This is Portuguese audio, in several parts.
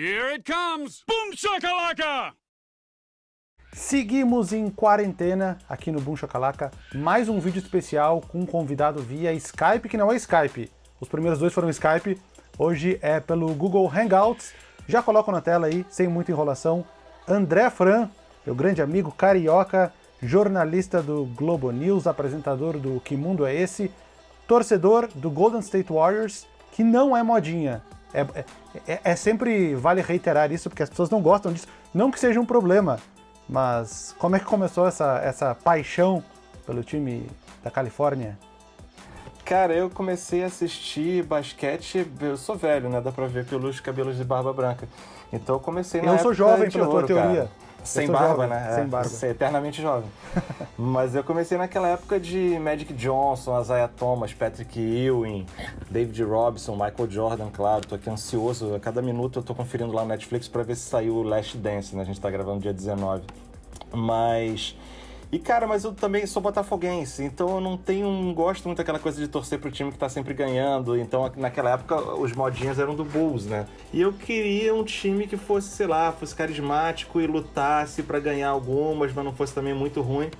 Here it comes! Boom shakalaka! Seguimos em quarentena aqui no Boom Chacalaca, mais um vídeo especial com um convidado via Skype, que não é Skype. Os primeiros dois foram Skype, hoje é pelo Google Hangouts. Já coloco na tela aí, sem muita enrolação, André Fran, meu grande amigo carioca, jornalista do Globo News, apresentador do Que Mundo é Esse, torcedor do Golden State Warriors, que não é modinha. É, é, é, é sempre vale reiterar isso, porque as pessoas não gostam disso. Não que seja um problema, mas como é que começou essa, essa paixão pelo time da Califórnia? Cara, eu comecei a assistir basquete, eu sou velho, né? Dá pra ver pelos cabelos de barba branca. Então eu comecei na Eu sou jovem pela tua teoria. Cara. Sem barba, jovem, né? Sem é, barba. Ser eternamente jovem. Mas eu comecei naquela época de Magic Johnson, Isaiah Thomas, Patrick Ewing, David Robson, Michael Jordan, claro. Tô aqui ansioso. A cada minuto eu tô conferindo lá no Netflix para ver se saiu o Last Dance, né? A gente tá gravando dia 19. Mas e cara, mas eu também sou botafoguense, então eu não tenho, não gosto muito daquela coisa de torcer pro time que tá sempre ganhando. Então naquela época os modinhos eram do Bulls, né? E eu queria um time que fosse, sei lá, fosse carismático e lutasse para ganhar algumas, mas não fosse também muito ruim.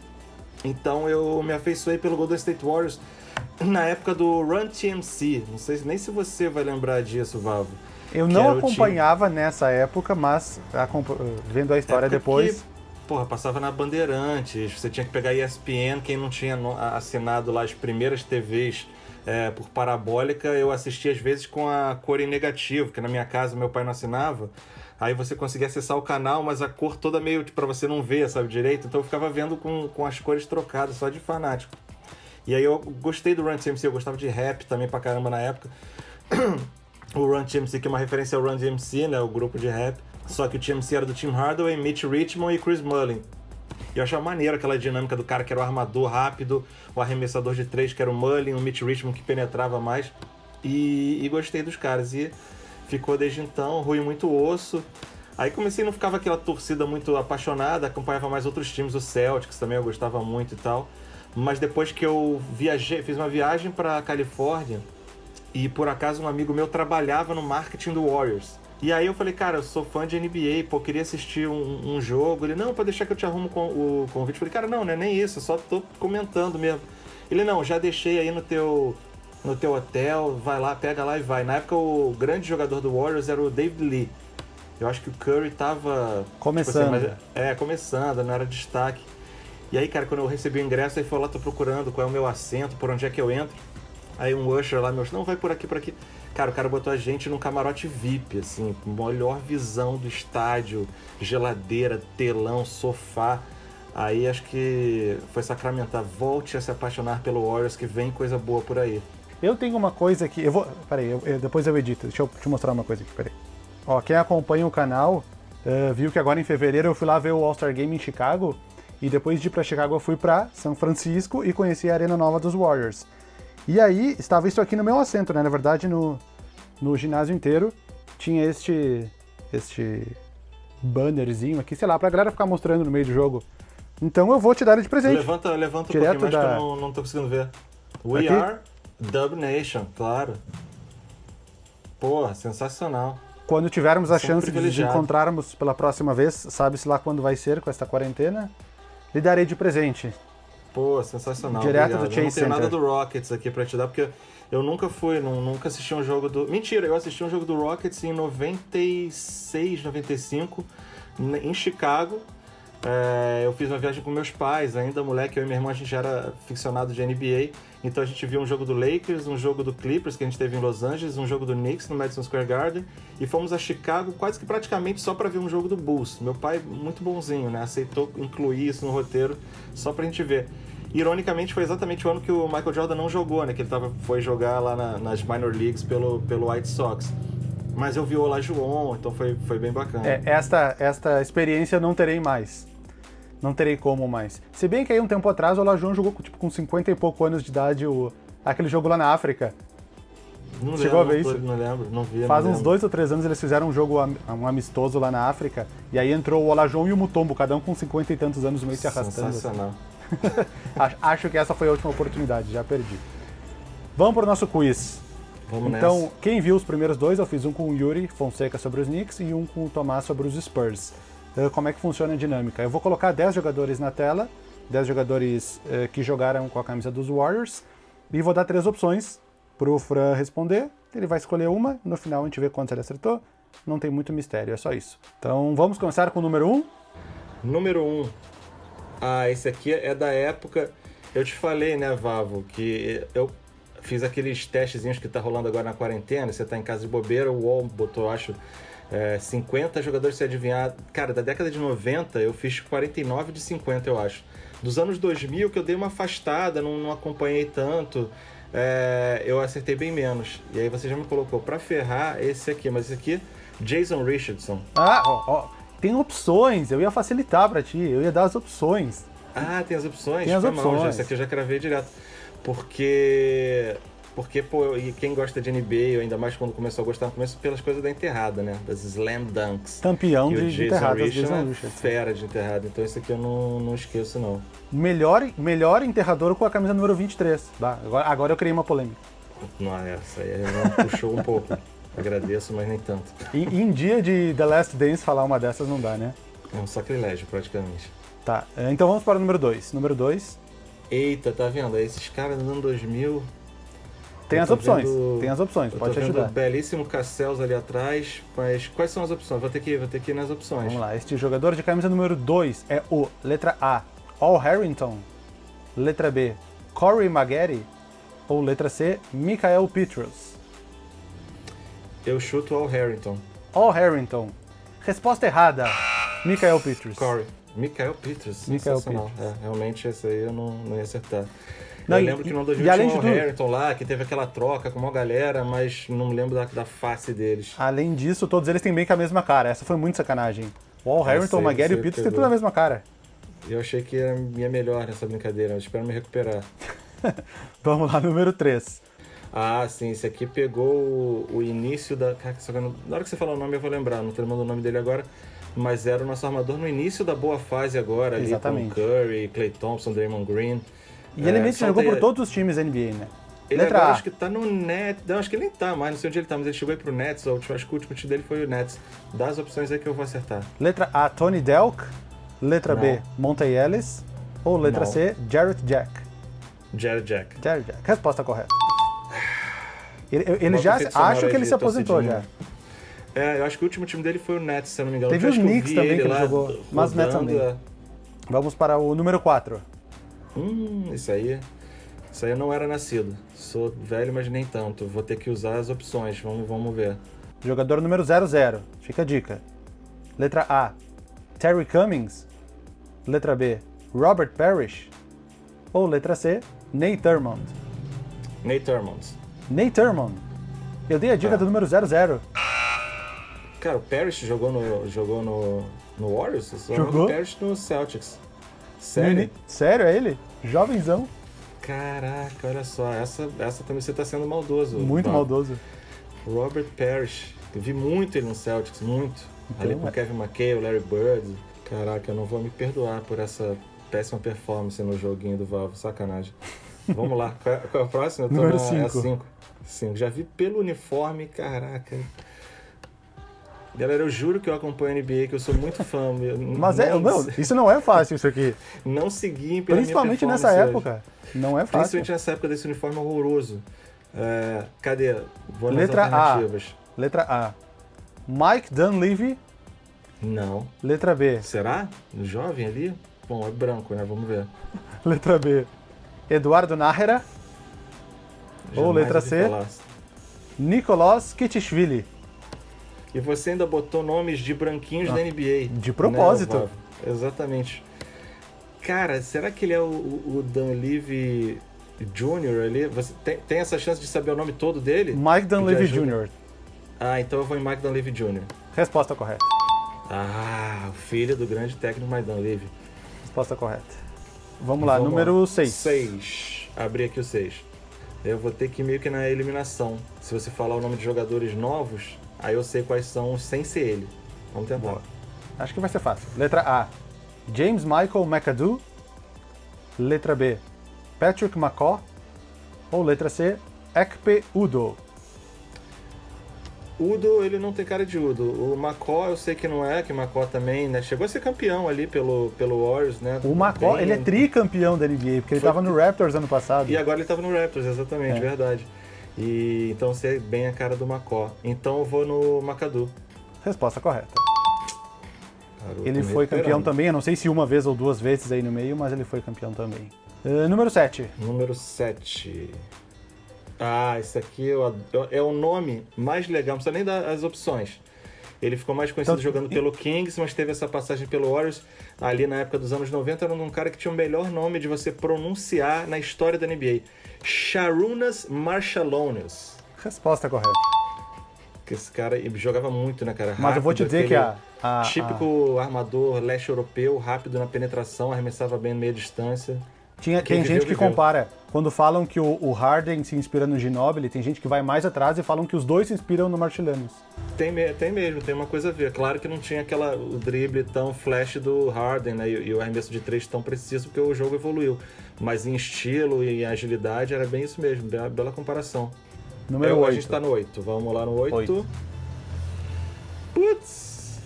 Então eu me afeiçoei pelo Golden State Warriors na época do Run TMC. Não sei nem se você vai lembrar disso, Vavo. Eu não acompanhava nessa época, mas vendo a história depois. Que porra, passava na Bandeirantes, você tinha que pegar ESPN, quem não tinha assinado lá as primeiras TVs é, por parabólica, eu assistia às vezes com a cor em negativo, porque na minha casa meu pai não assinava. Aí você conseguia acessar o canal, mas a cor toda meio para você não ver, sabe, direito. Então eu ficava vendo com, com as cores trocadas, só de fanático. E aí eu gostei do Run DMC, eu gostava de rap também pra caramba na época. o Run DMC, que é uma referência ao Run DMC, né, o grupo de rap. Só que o TMC era do Tim Hardaway, Mitch Richmond e Chris Mullin. E eu achava maneiro aquela dinâmica do cara que era o armador rápido, o arremessador de três que era o Mullin, o Mitch Richmond que penetrava mais. E, e gostei dos caras. E ficou desde então, ruim muito osso. Aí comecei, não ficava aquela torcida muito apaixonada, acompanhava mais outros times, o Celtics também eu gostava muito e tal. Mas depois que eu viajei, fiz uma viagem para Califórnia e por acaso um amigo meu trabalhava no marketing do Warriors. E aí eu falei, cara, eu sou fã de NBA, pô, queria assistir um, um jogo. Ele, não, pode deixar que eu te arrumo com, o convite. Eu falei, cara, não, não é nem isso, só tô comentando mesmo. Ele, não, já deixei aí no teu, no teu hotel, vai lá, pega lá e vai. Na época o grande jogador do Warriors era o David Lee. Eu acho que o Curry tava... Começando. Tipo assim, mas, é, começando, não era destaque. E aí, cara, quando eu recebi o ingresso, aí foi lá, tô procurando qual é o meu assento, por onde é que eu entro. Aí um usher lá, meu, não, vai por aqui, por aqui. Cara, o cara botou a gente num camarote VIP, assim, melhor visão do estádio, geladeira, telão, sofá. Aí acho que foi sacramentar. Volte a se apaixonar pelo Warriors, que vem coisa boa por aí. Eu tenho uma coisa aqui, eu vou. Peraí, eu, eu, depois eu edito. Deixa eu te mostrar uma coisa aqui, peraí. Ó, quem acompanha o canal uh, viu que agora em fevereiro eu fui lá ver o All-Star Game em Chicago. E depois de ir pra Chicago eu fui pra São Francisco e conheci a Arena Nova dos Warriors. E aí, estava isso aqui no meu assento, né? Na verdade, no, no ginásio inteiro tinha este, este bannerzinho aqui, sei lá, pra galera ficar mostrando no meio do jogo. Então eu vou te dar ele de presente. Levanta, levanta um Direto pouquinho mais da... que eu não, não tô conseguindo ver. We aqui? are Dub Nation, claro. Porra, sensacional. Quando tivermos a chance de encontrarmos pela próxima vez, sabe-se lá quando vai ser com esta quarentena, lhe darei de presente. Pô, sensacional. Direto obrigado. do Chase Center. Não tenho nada do Rockets aqui pra te dar, porque eu nunca fui, não, nunca assisti um jogo do. Mentira, eu assisti um jogo do Rockets em 96, 95, em Chicago. É, eu fiz uma viagem com meus pais, ainda moleque, eu e minha irmã, a gente já era ficcionado de NBA. Então a gente viu um jogo do Lakers, um jogo do Clippers que a gente teve em Los Angeles, um jogo do Knicks no Madison Square Garden e fomos a Chicago quase que praticamente só para ver um jogo do Bulls. Meu pai, muito bonzinho, né? Aceitou incluir isso no roteiro só pra gente ver. Ironicamente, foi exatamente o ano que o Michael Jordan não jogou, né? Que ele tava, foi jogar lá na, nas minor leagues pelo, pelo White Sox. Mas eu vi o Olajuwon, então foi, foi bem bacana. É, esta, esta experiência não terei mais. Não terei como mais. Se bem que aí um tempo atrás o Olajuwon jogou tipo, com 50 e pouco anos de idade o, aquele jogo lá na África. Não Chegou lembro, a ver isso? Não lembro, não vi. Faz não uns lembro. dois ou três anos eles fizeram um jogo um amistoso lá na África, e aí entrou o Olajuwon e o Mutombo, cada um com 50 e tantos anos meio se arrastando. Sensacional. Assim. Acho que essa foi a última oportunidade, já perdi. Vamos para o nosso quiz. Vamos então, nessa. quem viu os primeiros dois, eu fiz um com o Yuri Fonseca sobre os Knicks e um com o Tomás sobre os Spurs. Uh, como é que funciona a dinâmica? Eu vou colocar 10 jogadores na tela, 10 jogadores uh, que jogaram com a camisa dos Warriors, e vou dar três opções para o Fran responder. Ele vai escolher uma, no final a gente vê quantos ele acertou. Não tem muito mistério, é só isso. Então vamos começar com o número 1. Um. Número 1. Um. Ah, esse aqui é da época. Eu te falei, né, Vavo, que eu fiz aqueles testezinhos que tá rolando agora na quarentena. Você tá em casa de bobeira, o UOL botou, acho, é, 50 jogadores se adivinhar. Cara, da década de 90 eu fiz 49 de 50, eu acho. Dos anos 2000 que eu dei uma afastada, não, não acompanhei tanto. É, eu acertei bem menos. E aí você já me colocou para ferrar esse aqui, mas esse aqui, Jason Richardson. Ah, ó, ó, tem opções, eu ia facilitar para ti, eu ia dar as opções. Ah, tem as opções? Tem as Foi opções. Mal, já, esse aqui eu já cravei direto. Porque. Porque, pô, e quem gosta de NBA, ainda mais quando começou a gostar, começou pelas coisas da enterrada, né? Das slam dunks. Campeão de, de Richardson Jason é. Fera de enterrada, então esse aqui eu não, não esqueço, não. Melhor, melhor enterrador com a camisa número 23. Tá, agora, agora eu criei uma polêmica. Não, essa aí puxou um pouco. Agradeço, mas nem tanto. E em dia de The Last Dance falar uma dessas não dá, né? É um sacrilégio, praticamente. Tá, então vamos para o número 2. Número 2. Eita, tá vendo? Esses caras do ano 2000. Tem as opções, vendo- tem as opções, pode te ajudar. belíssimo Castells ali atrás, mas quais são as opções? Vou ter que, vou ter que ir nas opções. Vamos lá, este jogador de camisa número 2 é o, letra A, Al Harrington, letra B, Corey Maggette, ou letra C, Michael Petros. Eu chuto Al Harrington. Al Harrington. Resposta errada, Michael Petros. Corey. Michael Peters. Michael sensacional. É, realmente esse aí eu não, não ia acertar. Não, eu e- lembro que no e 2000 além tinha o tudo- Harrington lá, que teve aquela troca com uma galera, mas não lembro da, da face deles. Além disso, todos eles têm bem que a mesma cara. Essa foi muito sacanagem. O Al Harrington, o Maggette e o Petros têm tudo a mesma cara. Eu achei que ia, melhor nessa brincadeira, mas espero me recuperar. Vamos lá, número 3. Ah, sim, esse aqui pegou o, o início da. Cara, só que não- na hora que você falar o nome eu vou lembrar, não tô lembrando o nome dele agora. Mas era o nosso armador no início da boa fase agora, ali Exatamente. com Curry, Clay Thompson, Draymond Green. E ele É, meio que jogou tem- por todos os times NBA, né? Ele letra agora acho que tá no Nets. Não, acho que ele nem tá mais, não sei onde ele tá, mas ele chegou aí pro Nets. Acho que o último time dele foi o Nets. Dá as opções aí que eu vou acertar. Letra A, Tony Delk. Letra B, Não. Monte Ellis. Ou letra Não. C, Jarrett Jack. Jared Jack. Jarrett Jack. Resposta correta. Ele, ele já acho que ele se aposentou já. É, eu acho que o último time dele foi o Nets, se eu não me engano. Teve os Knicks também que ele jogou, mas o Nets rodando, também. é. Vamos para o número 4. Hum, isso aí. Isso aí eu não era nascido. Sou velho, mas nem tanto. Vou ter que usar as opções. Vamos, vamos ver. Jogador número 00. Fica a dica. Letra A, Terry Cummings. Letra B, Robert Parrish. Ou letra C, Nate Thurmond. Nate Thurmond. Nate Thurmond. Eu dei a dica Tá. do número 00. Cara, o Parrish jogou no, jogou no, no Warriors? Jogou? do Parrish no Celtics. Sério? Sério, é ele? Jovenzão. Caraca, olha só. Essa, essa também você tá sendo maldoso. Muito Bob. maldoso. Robert Parrish. Eu vi muito ele no Celtics, muito. Ali com é. o Kevin McHale, o Larry Bird. Caraca, eu não vou me perdoar por essa péssima performance no joguinho do Valve. Sacanagem. Vamos lá. Qual é, qual é o próximo? Eu tô Número na- é a. Já vi pelo uniforme, caraca. Galera, eu juro que eu acompanho a NBA, que eu sou muito fã. Mas é, não, isso não é fácil, isso aqui. não segui pela Principalmente nessa performance hoje. época. Não é fácil. Principalmente nessa época desse uniforme horroroso. É, cadê? Vou Letra A. Letra A. Mike Dunleavy. Não. Letra B. Será? Jovem ali? Bom, é branco, né? Vamos ver. Letra B. Eduardo Nájera. Ou letra C. falar. Nicolas Kitishvili. E você ainda botou nomes de branquinhos Ah, da NBA. de propósito. Né? Exatamente. Cara, será que ele é o, o Dunleavy Jr. ali? Você tem, tem essa chance de saber o nome todo dele? Mike Dunleavy Pedir ajuda? Jr. Ah, então eu vou em Mike Dunleavy Jr. Resposta correta. Ah, o filho do grande técnico Mike Dunleavy. Resposta correta. Vamos lá, Vamos número lá. 6. 6. Abri aqui o 6. Eu vou ter que ir meio que na eliminação. Se você falar o nome de jogadores novos, aí eu sei quais são sem ser ele. Vamos tentar. Boa. Acho que vai ser fácil. Letra A. James Michael McAdoo. Letra B. Patrick McCaw. Ou letra C. Ekpe Udo. Udo, ele não tem cara de Udo. O Macó, eu sei que não é, que o Macó também, né? Chegou a ser campeão ali pelo, pelo Warriors, né? O Macó, Bem- ele é tricampeão da NBA, porque ele Foi- tava no Raptors ano passado. E agora ele tava no Raptors, exatamente, É. verdade. E então você é bem a cara do Macó. Então eu vou no Macadu. Resposta correta. Garoto Ele foi campeão também, eu não sei se uma vez ou duas vezes aí no meio, mas ele foi campeão também. Eh, número 7. Número 7. Ah, esse aqui eu ado- é o nome mais legal, não precisa nem dar as opções. Ele ficou mais conhecido Então- jogando pelo Kings, mas teve essa passagem pelo Warriors. Ali na época dos anos 90, era um cara que tinha o melhor nome de você pronunciar na história da NBA. Sharunas Marshallones. Resposta correta. Que esse cara jogava muito, né, cara? Mas eu vou te Rápido, dizer que a, a, Típico armador leste europeu, rápido na penetração, arremessava bem meia distância. Tinha, quem tem viveu, gente que viveu. compara. Quando falam que o, o Harden se inspira no Ginobili, tem gente que vai mais atrás e falam que os dois se inspiram no Marchillanes. Tem, me- tem mesmo, tem uma coisa a ver. Claro que não tinha aquela, o drible tão flash do Harden né, e, e o arremesso de três tão preciso, porque o jogo evoluiu. Mas em estilo e em agilidade era bem isso mesmo, bela, bela comparação. Número Eu- 8. A gente tá no 8, vamos lá no 8. Oito. Putz!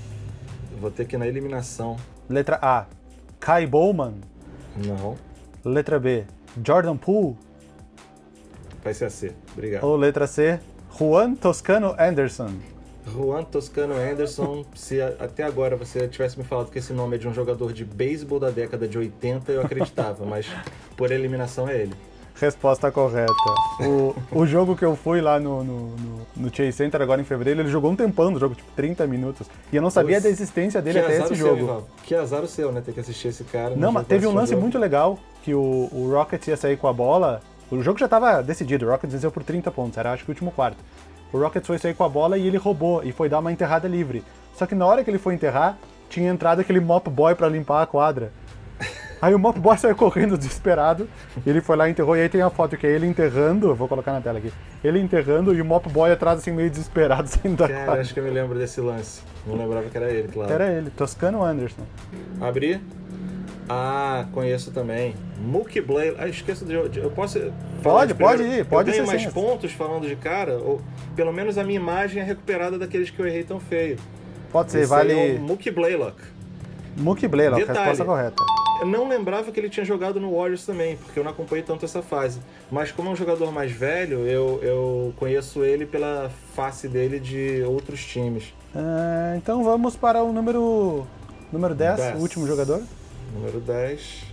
Vou ter que ir na eliminação. Letra A, Kai Bowman. Não, Letra B, Jordan Poole. vai ser a C. Obrigado. Ou letra C, Juan Toscano Anderson. Juan Toscano Anderson, se até agora você tivesse me falado que esse nome é de um jogador de beisebol da década de 80, eu acreditava, mas por eliminação é ele. Resposta correta. O, o jogo que eu fui lá no, no, no, no Chase Center agora em fevereiro, ele jogou um tempão no jogo, tipo 30 minutos. E eu não sabia da existência dele que até esse seu, jogo. Ivaldo. Que azar o seu, né? Ter que assistir esse cara. Não, jogo mas teve um o lance jogo. muito legal que o, o Rockets ia sair com a bola. O jogo já estava decidido, o Rockets venceu por 30 pontos, era acho que o último quarto. O Rockets foi sair com a bola e ele roubou e foi dar uma enterrada livre. Só que na hora que ele foi enterrar, tinha entrado aquele mop boy pra limpar a quadra. Aí o mop boy saiu correndo desesperado, ele foi lá e enterrou, e aí tem a foto que é ele enterrando, vou colocar na tela aqui, ele enterrando e o mop boy atrás assim meio desesperado saindo da Cara, quadra. acho que eu me lembro desse lance. Não lembrava que era ele, claro. Era ele, Toscano Anderson. Abri. Ah, conheço também. Mookie Blair. Ah, esqueço de. Eu posso. Pode, de pode ir, pode Eu ser mais sim. pontos falando de cara? Ou pelo menos a minha imagem é recuperada daqueles que eu errei tão feio. Pode ser, Esse aí é vale o Mookie Blaylock. Mookie Blaylock, Detalhe. resposta correta. Eu não lembrava que ele tinha jogado no Warriors também, porque eu não acompanhei tanto essa fase. Mas como é um jogador mais velho, eu, eu conheço ele pela face dele de outros times. Ah, então vamos para o número, número 10, Dez. o último jogador. Número 10.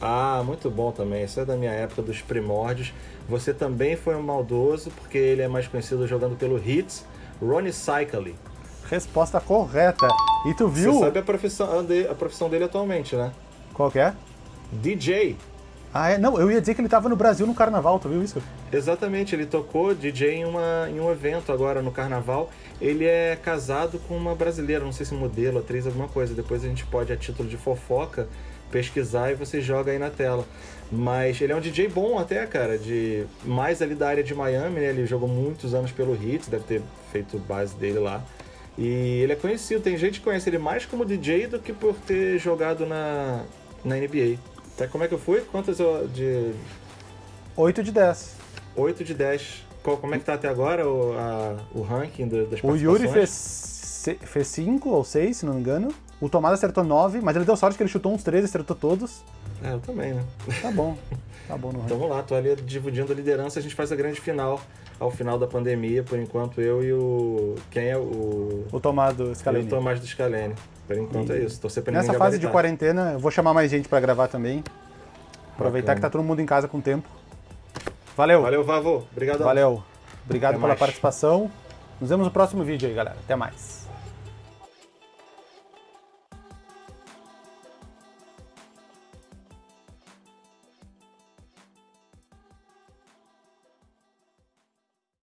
Ah, muito bom também. Isso é da minha época dos primórdios. Você também foi um maldoso, porque ele é mais conhecido jogando pelo Hits. Ronnie Cycli. Resposta correta. E tu viu Você sabe a profissão, a profissão dele atualmente, né? qual que é? DJ. Ah, é? Não, eu ia dizer que ele tava no Brasil no carnaval, tu viu isso? Exatamente, ele tocou DJ em, uma, em um evento agora no carnaval. Ele é casado com uma brasileira, não sei se modelo, atriz, alguma coisa. Depois a gente pode, a título de fofoca, pesquisar e você joga aí na tela. Mas ele é um DJ bom até, cara, de mais ali da área de Miami, né? Ele jogou muitos anos pelo Hits, deve ter feito base dele lá. E ele é conhecido, tem gente que conhece ele mais como DJ do que por ter jogado na, na NBA. Tá, como é que eu fui? Quantas eu- de 8 de 10. 8 de 10. Qual, como é que tá até agora o, a- o ranking do- das O Yuri fez 5 fez cinco ou 6, se não me engano. O Tomás acertou 9, mas ele deu sorte que ele chutou uns 13, acertou todos. É, eu também, né? Tá bom. Tá bom no Então vamos lá, tô ali dividindo a liderança, a gente faz a grande final ao final da pandemia, por enquanto eu e o... Quem é o... O Tomás do Eu e Scaleni. o Tomás do Scalene. Por enquanto é isso, torcer pra Nessa fase de gabaritar. quarentena, eu vou chamar mais gente pra gravar também. Aproveitar Bacana. que tá todo mundo em casa com tempo. Valeu. Valeu, Vavô. Obrigado. Valeu. Obrigado Até pela mais. participação. Nos vemos no próximo vídeo aí, galera. Até mais.